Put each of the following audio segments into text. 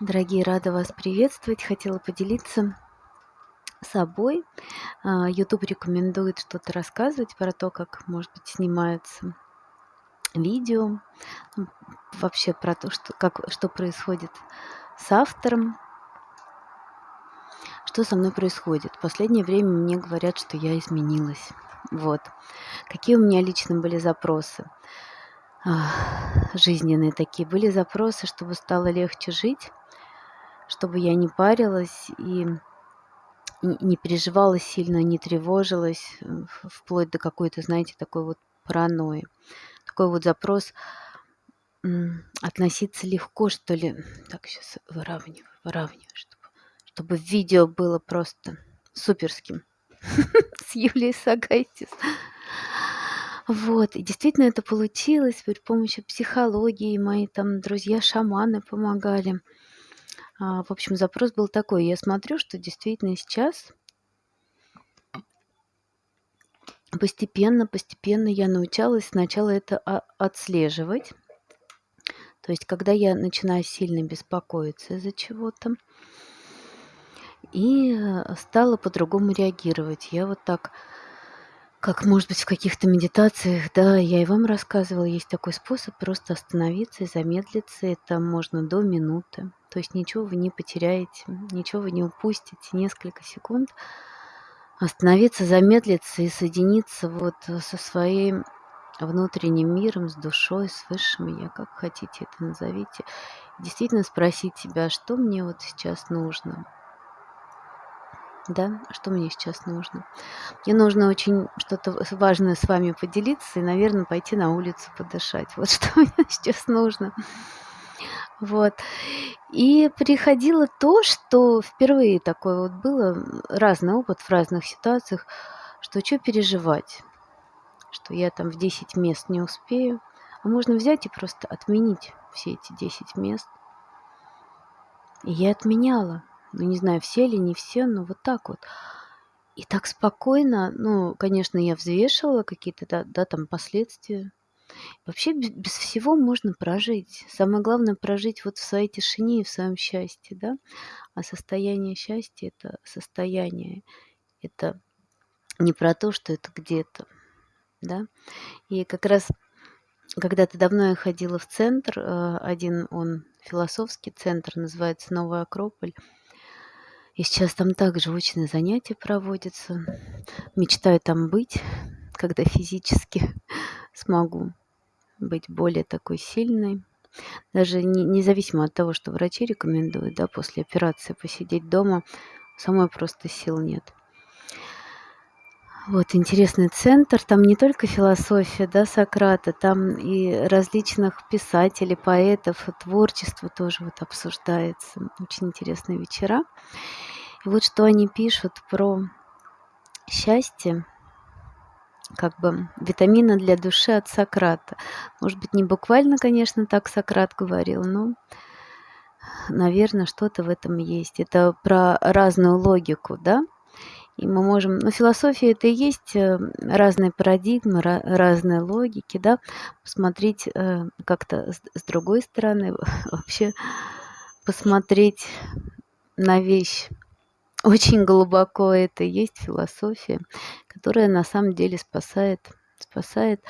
Дорогие, рада вас приветствовать. Хотела поделиться собой. А, YouTube рекомендует что-то рассказывать про то, как, может быть, снимаются видео, вообще про то, что, как, что происходит с автором, что со мной происходит. В последнее время мне говорят, что я изменилась. Вот. Какие у меня лично были запросы жизненные такие. Были запросы, чтобы стало легче жить, чтобы я не парилась и не переживала сильно, не тревожилась, вплоть до какой-то, знаете, такой вот паранойи. Такой вот запрос относиться легко, что ли. Так, сейчас выравниваю, выравниваю, чтобы, чтобы видео было просто суперским с Юлией Сагайтис. Вот, и действительно это получилось при помощи психологии. Мои там друзья-шаманы помогали. А, в общем, запрос был такой. Я смотрю, что действительно сейчас постепенно, постепенно я научалась сначала это отслеживать. То есть, когда я начинаю сильно беспокоиться из-за чего-то, и э, стала по-другому реагировать. Я вот так как, может быть, в каких-то медитациях, да, я и вам рассказывала, есть такой способ просто остановиться и замедлиться. Это можно до минуты. То есть ничего вы не потеряете, ничего вы не упустите. Несколько секунд остановиться, замедлиться и соединиться вот со своим внутренним миром, с душой, с высшим я, как хотите это назовите. Действительно спросить себя, что мне вот сейчас нужно – да, что мне сейчас нужно. Мне нужно очень что-то важное с вами поделиться и, наверное, пойти на улицу подышать. Вот что мне сейчас нужно. Вот. И приходило то, что впервые такое вот было, разный опыт в разных ситуациях, что что переживать, что я там в 10 мест не успею, а можно взять и просто отменить все эти 10 мест. И я отменяла ну, не знаю, все ли, не все, но вот так вот. И так спокойно, ну, конечно, я взвешивала какие-то, да, да там последствия. Вообще без, без всего можно прожить. Самое главное прожить вот в своей тишине и в своем счастье, да. А состояние счастья – это состояние, это не про то, что это где-то, да. И как раз когда-то давно я ходила в центр, э, один он философский центр, называется «Новая Акрополь», и сейчас там также очные занятия проводятся. Мечтаю там быть, когда физически смогу быть более такой сильной. Даже не, независимо от того, что врачи рекомендуют, да, после операции посидеть дома, самой просто сил нет. Вот интересный центр, там не только философия, да, Сократа, там и различных писателей, поэтов, творчество тоже вот обсуждается. Очень интересные вечера. И вот что они пишут про счастье, как бы витамина для души от Сократа. Может быть, не буквально, конечно, так Сократ говорил, но, наверное, что-то в этом есть. Это про разную логику, да? И мы можем, ну, философия это и есть э, разные парадигмы, разные логики, да, посмотреть э, как-то с другой стороны, вообще посмотреть на вещь очень глубоко это и есть философия, которая на самом деле спасает, спасает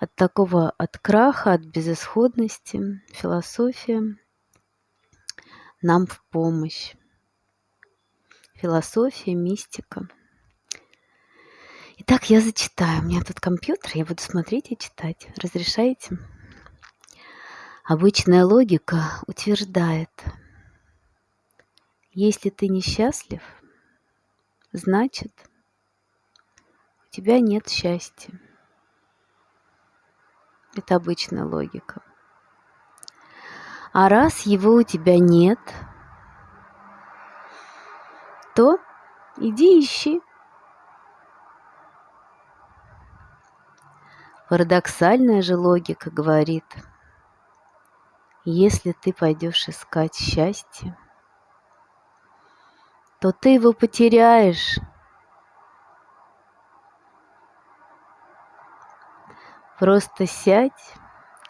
от такого, от краха, от безысходности. Философия нам в помощь. Философия, мистика. Итак, я зачитаю. У меня тут компьютер, я буду смотреть и читать. Разрешаете? Обычная логика утверждает – если ты несчастлив, значит, у тебя нет счастья. Это обычная логика. А раз его у тебя нет, то иди ищи. Парадоксальная же логика говорит, если ты пойдешь искать счастье, то ты его потеряешь. Просто сядь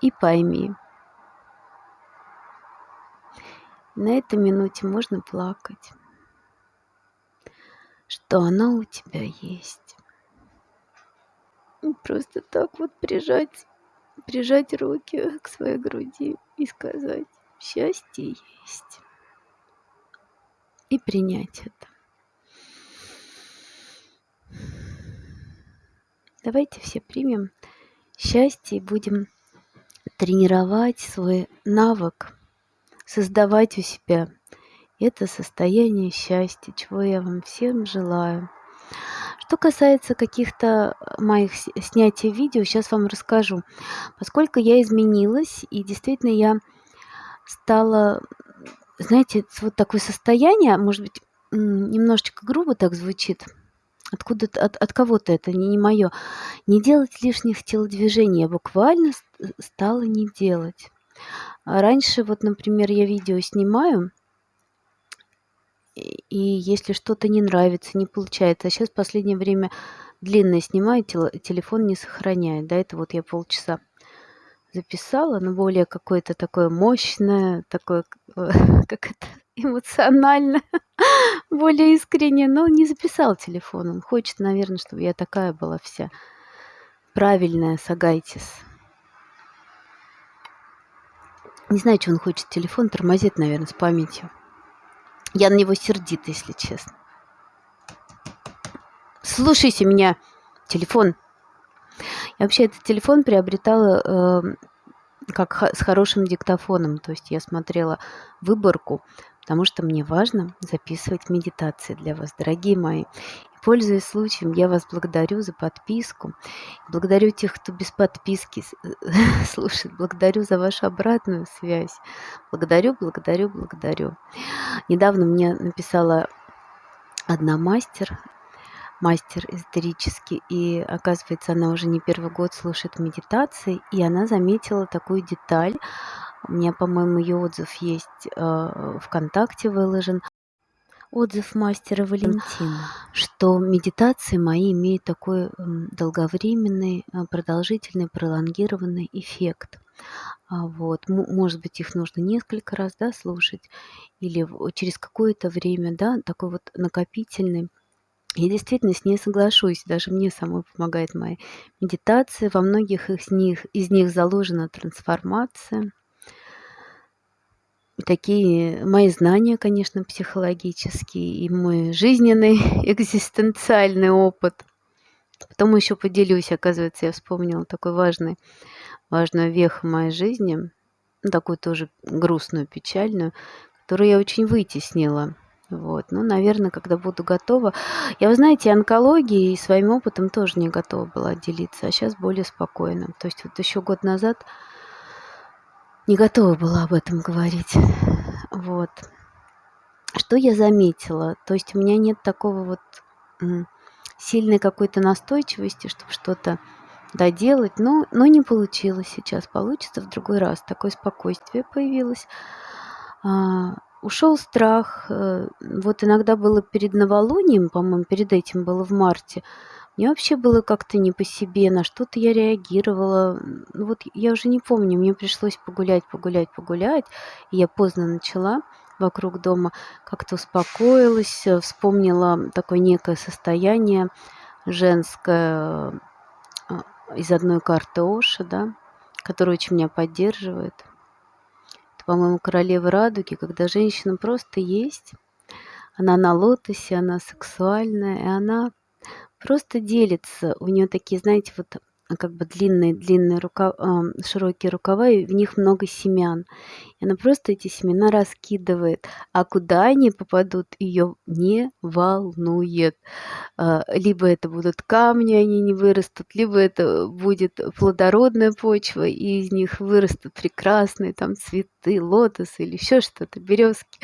и пойми. На этой минуте можно плакать, что она у тебя есть. Просто так вот прижать, прижать руки к своей груди и сказать «счастье есть» и принять это. Давайте все примем счастье и будем тренировать свой навык, создавать у себя это состояние счастья, чего я вам всем желаю. Что касается каких-то моих снятий видео, сейчас вам расскажу. Поскольку я изменилась, и действительно я стала, знаете, вот такое состояние, может быть, немножечко грубо так звучит, откуда от, от кого-то это не, не мое, не делать лишних телодвижений, я буквально стала не делать. Раньше, вот, например, я видео снимаю, и если что-то не нравится, не получается, а сейчас в последнее время длинное снимаю, телефон не сохраняет. До этого вот я полчаса записала, но более какое-то такое мощное, такое, как это, эмоционально, более искренне, но не записал телефон. Он хочет, наверное, чтобы я такая была вся правильная, Сагайтис. Не знаю, что он хочет. Телефон тормозит, наверное, с памятью. Я на него сердита, если честно. Слушайся меня, телефон. Я вообще этот телефон приобретала э, как с хорошим диктофоном. То есть я смотрела выборку, потому что мне важно записывать медитации для вас, дорогие мои. Пользуясь случаем, я вас благодарю за подписку. Благодарю тех, кто без подписки слушает. Благодарю за вашу обратную связь. Благодарю, благодарю, благодарю. Недавно мне написала одна мастер, мастер эзотерический, и оказывается, она уже не первый год слушает медитации, и она заметила такую деталь. У меня, по-моему, ее отзыв есть э, ВКонтакте выложен отзыв мастера Валентина, что медитации мои имеют такой долговременный, э, продолжительный, пролонгированный эффект. А вот, может быть, их нужно несколько раз да, слушать, или через какое-то время, да, такой вот накопительный. Я действительно с ней соглашусь, даже мне самой помогает моя медитация. Во многих из них, из них заложена трансформация такие мои знания, конечно, психологические, и мой жизненный экзистенциальный опыт. Потом еще поделюсь, оказывается, я вспомнила такой важный, важную веху моей жизни, ну, такую тоже грустную, печальную, которую я очень вытеснила. Вот. Ну, наверное, когда буду готова. Я, вы знаете, онкологией и своим опытом тоже не готова была делиться, а сейчас более спокойно. То есть вот еще год назад не готова была об этом говорить. Вот. Что я заметила? То есть у меня нет такого вот сильной какой-то настойчивости, чтобы что-то доделать, но, но не получилось сейчас. Получится в другой раз. Такое спокойствие появилось. А, ушел страх. Э, вот иногда было перед новолунием, по-моему, перед этим было в марте, мне вообще было как-то не по себе, на что-то я реагировала. Ну вот я уже не помню, мне пришлось погулять, погулять, погулять. И я поздно начала вокруг дома, как-то успокоилась, э, вспомнила такое некое состояние женское э, из одной карты Оши, да, которая очень меня поддерживает. Это, по-моему, королева радуги, когда женщина просто есть, она на лотосе, она сексуальная, и она просто делится. У нее такие, знаете, вот а, как бы длинные длинные рукава, широкие рукава, и в них много семян. И она просто эти семена раскидывает. А куда они попадут, ее не волнует. А, либо это будут камни, они не вырастут, либо это будет плодородная почва, и из них вырастут прекрасные там цветы, лотосы или еще что-то, березки.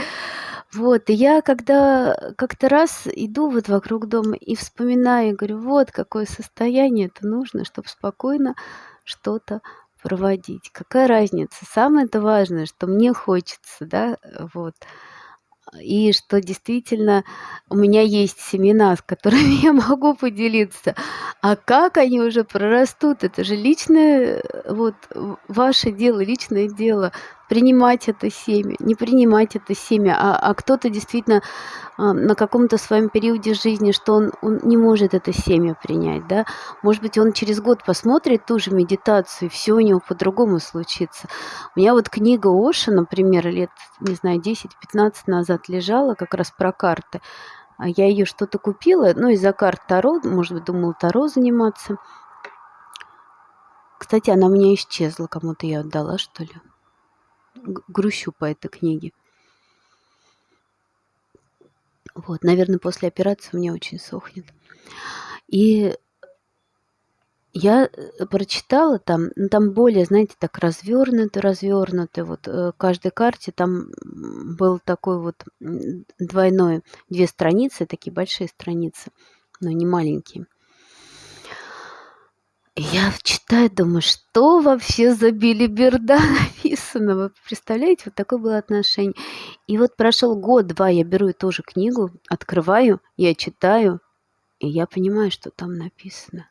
Вот, и я когда как-то раз иду вот вокруг дома и вспоминаю, говорю, вот какое состояние это нужно, чтобы спокойно что-то проводить. Какая разница? Самое-то важное, что мне хочется, да, вот. И что действительно у меня есть семена, с которыми я могу поделиться. А как они уже прорастут, это же личное, вот, ваше дело, личное дело. Принимать это семя, не принимать это семя, а, а кто-то действительно а, на каком-то своем периоде жизни, что он, он не может это семя принять, да, может быть, он через год посмотрит ту же медитацию, и все у него по-другому случится. У меня вот книга Оша, например, лет, не знаю, 10-15 назад лежала как раз про карты, а я ее что-то купила, ну, из-за карт Таро, может быть, думала Таро заниматься. Кстати, она у меня исчезла, кому-то я отдала, что ли. Грущу по этой книге. Вот, наверное, после операции у меня очень сохнет. И я э, прочитала там, ну, там более, знаете, так развернуто, развернуто. Вот э, каждой карте там был такой вот двойной, две страницы, такие большие страницы, но не маленькие. Я читаю, думаю, что вообще за билиберда написано? Вы представляете, вот такое было отношение. И вот прошел год-два, я беру эту же книгу, открываю, я читаю, и я понимаю, что там написано.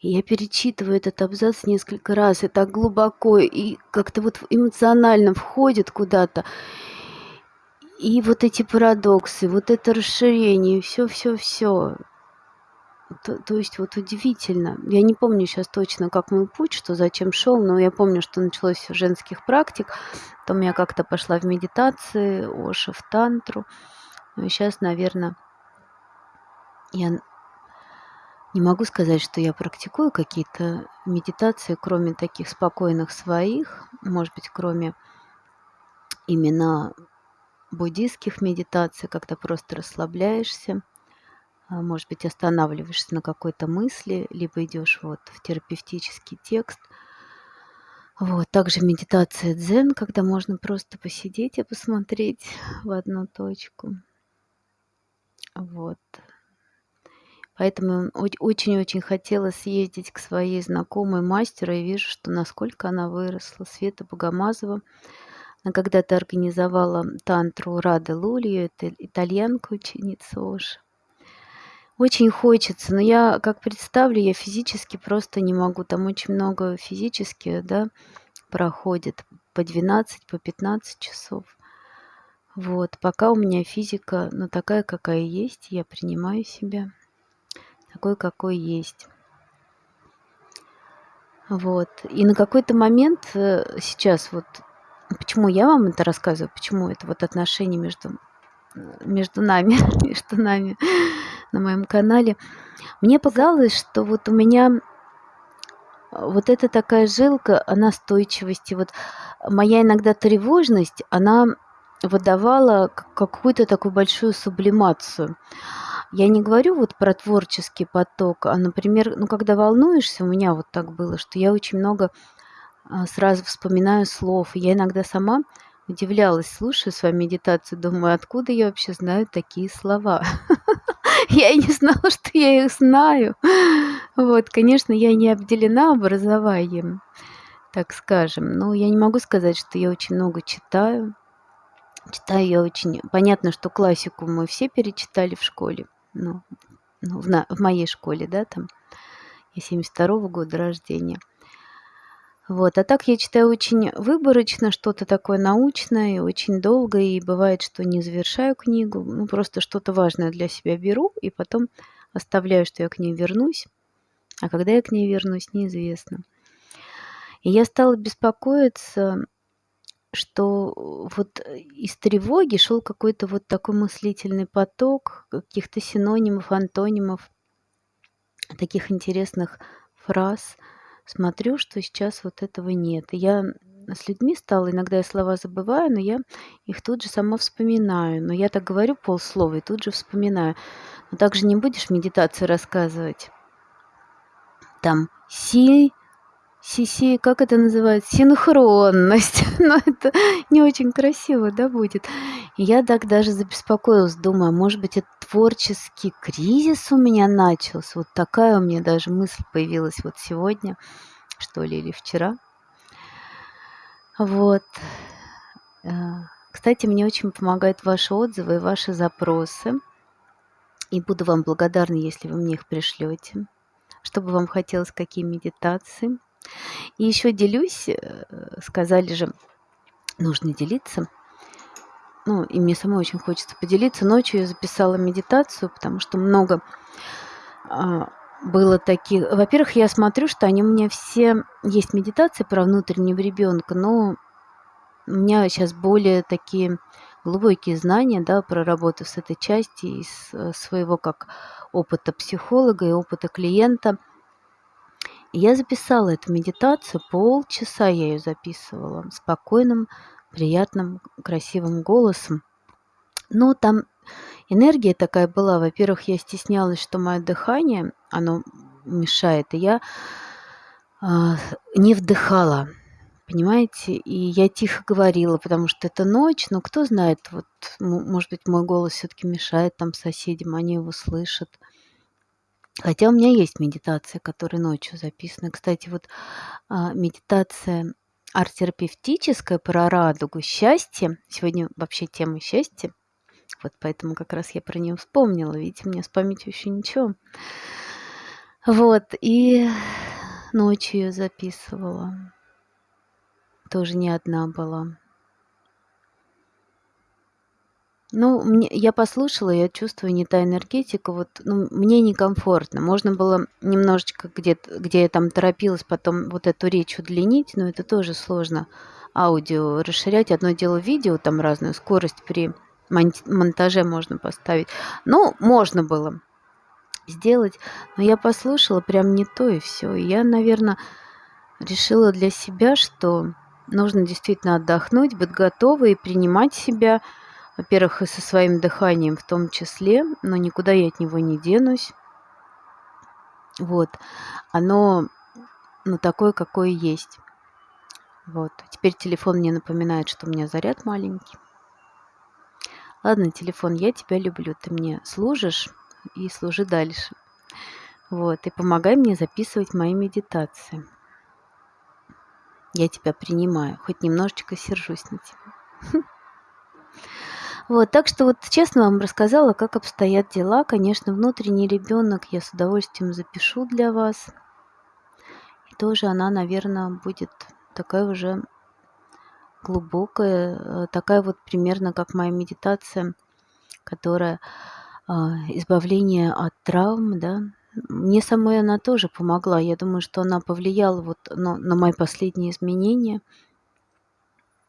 И я перечитываю этот абзац несколько раз, и так глубоко, и как-то вот эмоционально входит куда-то. И вот эти парадоксы, вот это расширение, все-все-все. То, то есть вот удивительно. Я не помню сейчас точно, как мой путь, что зачем шел, но я помню, что началось с женских практик. Потом я как-то пошла в медитации, Оша в тантру. Ну и сейчас, наверное, я не могу сказать, что я практикую какие-то медитации, кроме таких спокойных своих, может быть, кроме именно буддийских медитаций, когда просто расслабляешься, может быть, останавливаешься на какой-то мысли, либо идешь вот в терапевтический текст. Вот. Также медитация дзен, когда можно просто посидеть и посмотреть в одну точку. Вот. Поэтому очень-очень хотела съездить к своей знакомой мастеру и вижу, что насколько она выросла. Света Богомазова. Она когда-то организовала тантру Рады Лулью, это итальянка, ученица Оши. Очень хочется, но я как представлю, я физически просто не могу. Там очень много физически, да, проходит по 12, по 15 часов. Вот, пока у меня физика, ну, такая, какая есть, я принимаю себя такой, какой есть. Вот. И на какой-то момент э, сейчас вот, почему я вам это рассказываю, почему это вот отношения между, между нами, между нами на моем канале, мне показалось, что вот у меня вот эта такая жилка, она настойчивости, вот моя иногда тревожность, она выдавала какую-то такую большую сублимацию. Я не говорю вот про творческий поток, а, например, ну, когда волнуешься, у меня вот так было, что я очень много а, сразу вспоминаю слов. Я иногда сама удивлялась, слушаю свою медитацию, думаю, откуда я вообще знаю такие слова? Я и не знала, что я их знаю. Вот, конечно, я не обделена образованием, так скажем. Но я не могу сказать, что я очень много читаю. Читаю я очень... Понятно, что классику мы все перечитали в школе ну, ну в, на, в моей школе, да, там, я 72-го года рождения. Вот, а так я читаю очень выборочно, что-то такое научное, очень долго, и бывает, что не завершаю книгу, ну, просто что-то важное для себя беру, и потом оставляю, что я к ней вернусь, а когда я к ней вернусь, неизвестно. И я стала беспокоиться, что вот из тревоги шел какой-то вот такой мыслительный поток каких-то синонимов, антонимов, таких интересных фраз. Смотрю, что сейчас вот этого нет. Я с людьми стала, иногда я слова забываю, но я их тут же сама вспоминаю. Но я так говорю полслова и тут же вспоминаю. Но также не будешь медитацию рассказывать. Там си Сиси, как это называется? Синхронность. Но это не очень красиво, да, будет. Я так даже забеспокоилась, думаю, может быть, это творческий кризис у меня начался. Вот такая у меня даже мысль появилась вот сегодня, что ли, или вчера. Вот. Э, кстати, мне очень помогают ваши отзывы и ваши запросы. И буду вам благодарна, если вы мне их пришлете. Чтобы вам хотелось, какие медитации. И еще делюсь, э, сказали же, нужно делиться. Ну, и мне самой очень хочется поделиться. Ночью я записала медитацию, потому что много а, было таких... Во-первых, я смотрю, что они у меня все... Есть медитации про внутреннего ребенка, но у меня сейчас более такие глубокие знания, да, про работу с этой части из э, своего как опыта психолога и опыта клиента. Я записала эту медитацию, полчаса я ее записывала, спокойным, приятным, красивым голосом. Но там энергия такая была. Во-первых, я стеснялась, что мое дыхание, оно мешает, и я э, не вдыхала. Понимаете? И я тихо говорила, потому что это ночь, но кто знает, вот, может быть, мой голос все-таки мешает там соседям, они его слышат. Хотя у меня есть медитация, которая ночью записана. Кстати, вот а, медитация арт-терапевтическая про радугу, счастье. Сегодня вообще тема счастья. Вот поэтому как раз я про нее вспомнила. Видите, у меня с памятью еще ничего. Вот, и ночью ее записывала. Тоже не одна была. Ну, мне, я послушала, я чувствую не та энергетика, вот, ну, мне некомфортно. Можно было немножечко где, где я там торопилась, потом вот эту речь удлинить, но это тоже сложно. Аудио расширять. Одно дело видео, там разную скорость при монтаже можно поставить. Ну, можно было сделать, но я послушала прям не то и все. Я, наверное, решила для себя, что нужно действительно отдохнуть, быть готовой и принимать себя, во-первых, и со своим дыханием в том числе, но никуда я от него не денусь. Вот. Оно ну, такое, какое есть. Вот. Теперь телефон мне напоминает, что у меня заряд маленький. Ладно, телефон, я тебя люблю. Ты мне служишь и служи дальше. Вот. И помогай мне записывать мои медитации. Я тебя принимаю. Хоть немножечко сержусь на тебя. Вот, так что вот честно вам рассказала, как обстоят дела. Конечно, внутренний ребенок я с удовольствием запишу для вас. И тоже она, наверное, будет такая уже глубокая, э, такая вот примерно как моя медитация, которая э, избавление от травм, да. Мне самой она тоже помогла. Я думаю, что она повлияла вот на, на мои последние изменения –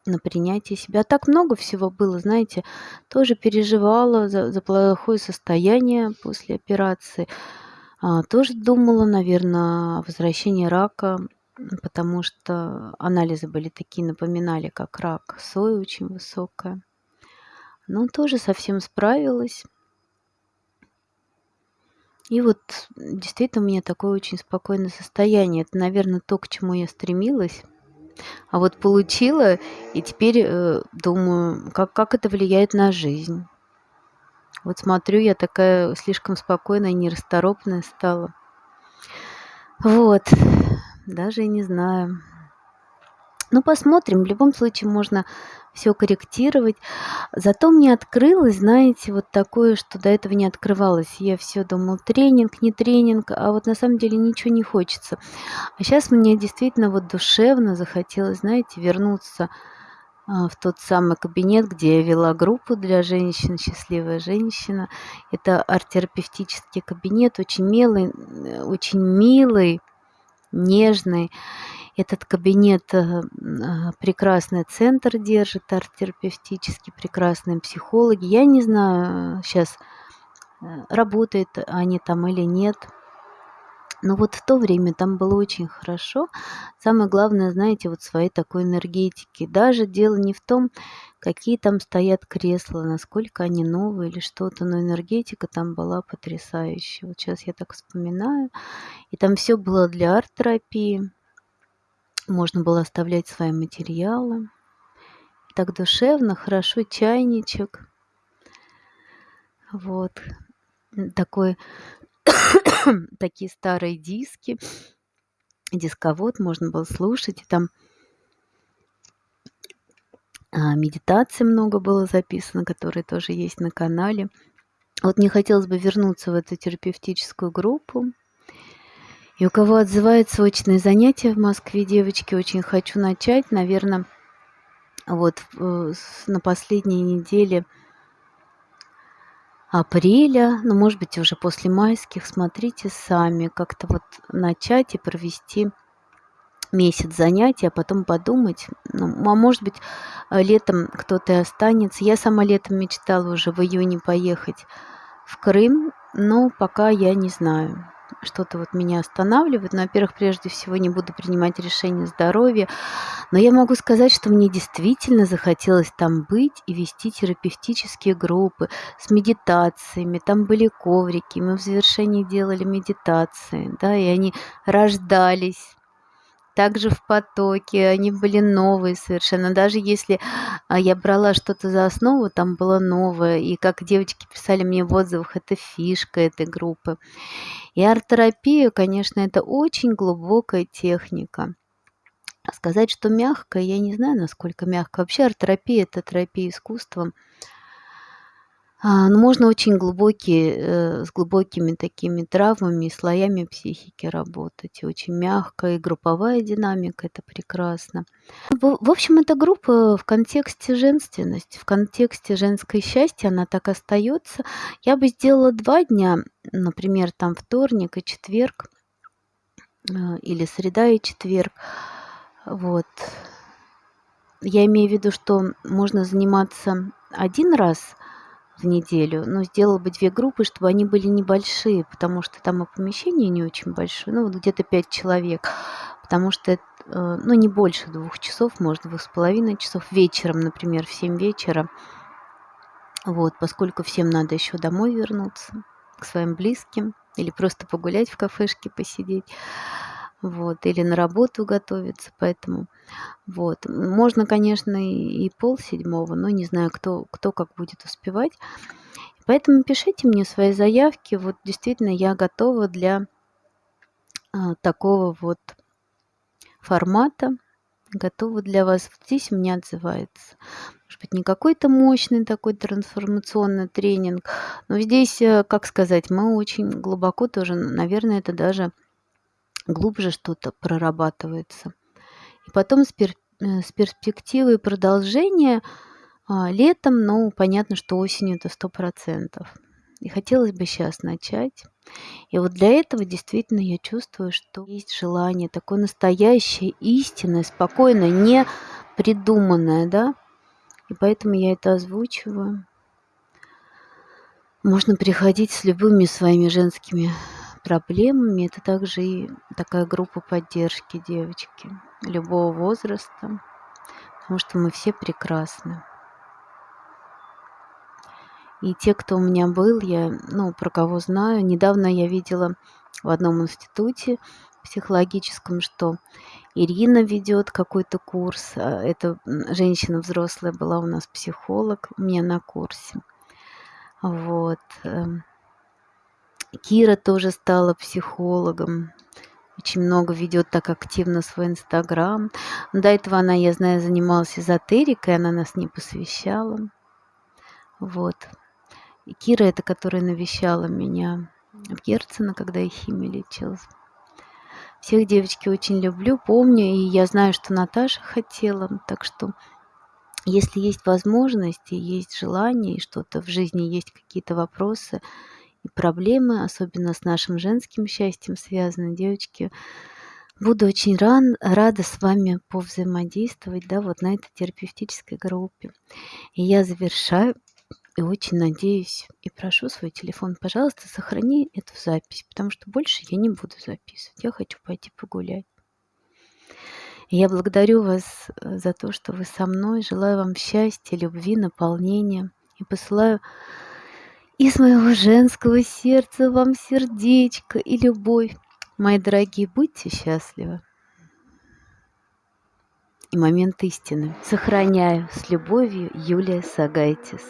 на принятие себя. Так много всего было, знаете, тоже переживала за, за плохое состояние после операции. А, тоже думала, наверное, о возвращении рака, потому что анализы были такие, напоминали, как рак, соя очень высокая. Но тоже совсем справилась. И вот действительно у меня такое очень спокойное состояние. Это, наверное, то, к чему я стремилась. А вот получила, и теперь э, думаю, как, как это влияет на жизнь. Вот смотрю, я такая слишком спокойная, нерасторопная стала. Вот, даже и не знаю. Ну, посмотрим. В любом случае можно все корректировать. Зато мне открылось, знаете, вот такое, что до этого не открывалось. Я все думала, тренинг, не тренинг, а вот на самом деле ничего не хочется. А сейчас мне действительно вот душевно захотелось, знаете, вернуться а, в тот самый кабинет, где я вела группу для женщин, счастливая женщина. Это арт-терапевтический кабинет, очень милый, очень милый, нежный. Этот кабинет э, э, прекрасный центр держит, арт-терапевтический, прекрасные психологи. Я не знаю сейчас, э, работают они там или нет. Но вот в то время там было очень хорошо. Самое главное, знаете, вот своей такой энергетики. Даже дело не в том, какие там стоят кресла, насколько они новые или что-то, но энергетика там была потрясающая. Вот сейчас я так вспоминаю. И там все было для арт-терапии. Можно было оставлять свои материалы. Так душевно, хорошо, чайничек. Вот. Такой, такие старые диски. Дисковод можно было слушать. И там а, медитации много было записано, которые тоже есть на канале. Вот мне хотелось бы вернуться в эту терапевтическую группу. И у кого отзываются очные занятия в Москве, девочки, очень хочу начать. Наверное, Вот э, на последней неделе апреля, ну, может быть, уже после майских, смотрите сами, как-то вот начать и провести месяц занятий, а потом подумать, ну, а может быть, э, летом кто-то и останется. Я сама летом мечтала уже в июне поехать в Крым, но пока я не знаю. Что-то вот меня останавливает. Но, во-первых, прежде всего не буду принимать решение здоровья. Но я могу сказать, что мне действительно захотелось там быть и вести терапевтические группы с медитациями. Там были коврики, мы в завершении делали медитации, да, и они рождались также в потоке, они были новые совершенно. Даже если а, я брала что-то за основу, там было новое. И как девочки писали мне в отзывах, это фишка этой группы. И арт-терапия, конечно, это очень глубокая техника. Сказать, что мягкая, я не знаю, насколько мягкая. Вообще арт-терапия – это терапия искусством – а, ну, можно очень глубокие, э, с глубокими такими травмами слоями психики работать. И очень мягкая, и групповая динамика- это прекрасно. В в общем, эта группа в контексте женственности, в контексте женской счастья, она так остается. Я бы сделала два дня, например, там вторник и четверг, э, или среда и четверг. Вот. Я имею в виду, что можно заниматься один раз в неделю, но сделала бы две группы, чтобы они были небольшие, потому что там и помещение не очень большое, ну, вот где-то пять человек, потому что, э, ну, не больше двух часов, может, двух с половиной часов вечером, например, в семь вечера. Вот, поскольку всем надо еще домой вернуться, к своим близким, или просто погулять в кафешке, посидеть вот, или на работу готовиться, поэтому вот. Можно, конечно, и, и пол седьмого, но не знаю, кто, кто как будет успевать. Поэтому пишите мне свои заявки. Вот действительно я готова для а, такого вот формата. Готова для вас. Вот здесь у меня отзывается. Может быть, не какой-то мощный такой трансформационный тренинг, но здесь, э, как сказать, мы очень глубоко тоже, наверное, это даже глубже что-то прорабатывается. И потом с, пер, э, с перспективой продолжения а, летом, ну, понятно, что осенью это сто процентов. И хотелось бы сейчас начать. И вот для этого действительно я чувствую, что есть желание такое настоящее, истинное, спокойное, не придуманное, да. И поэтому я это озвучиваю. Можно приходить с любыми своими женскими проблемами. Это также и такая группа поддержки девочки любого возраста, потому что мы все прекрасны. И те, кто у меня был, я, ну, про кого знаю, недавно я видела в одном институте психологическом, что Ирина ведет какой-то курс. А эта женщина взрослая была у нас психолог у меня на курсе. Вот. Кира тоже стала психологом. Очень много ведет так активно свой Инстаграм. До этого она, я знаю, занималась эзотерикой, она нас не посвящала. Вот. И Кира это, которая навещала меня в Герцена, когда я химией лечилась. Всех девочки очень люблю, помню, и я знаю, что Наташа хотела, так что если есть возможность и есть желание, и что-то в жизни есть какие-то вопросы, проблемы, особенно с нашим женским счастьем связаны, девочки. Буду очень ран, рада с вами повзаимодействовать, да, вот на этой терапевтической группе. И я завершаю и очень надеюсь и прошу свой телефон, пожалуйста, сохрани эту запись, потому что больше я не буду записывать. Я хочу пойти погулять. И я благодарю вас э, за то, что вы со мной. Желаю вам счастья, любви, наполнения. И посылаю из моего женского сердца вам сердечко и любовь. Мои дорогие, будьте счастливы. И момент истины. Сохраняю с любовью Юлия Сагайтис.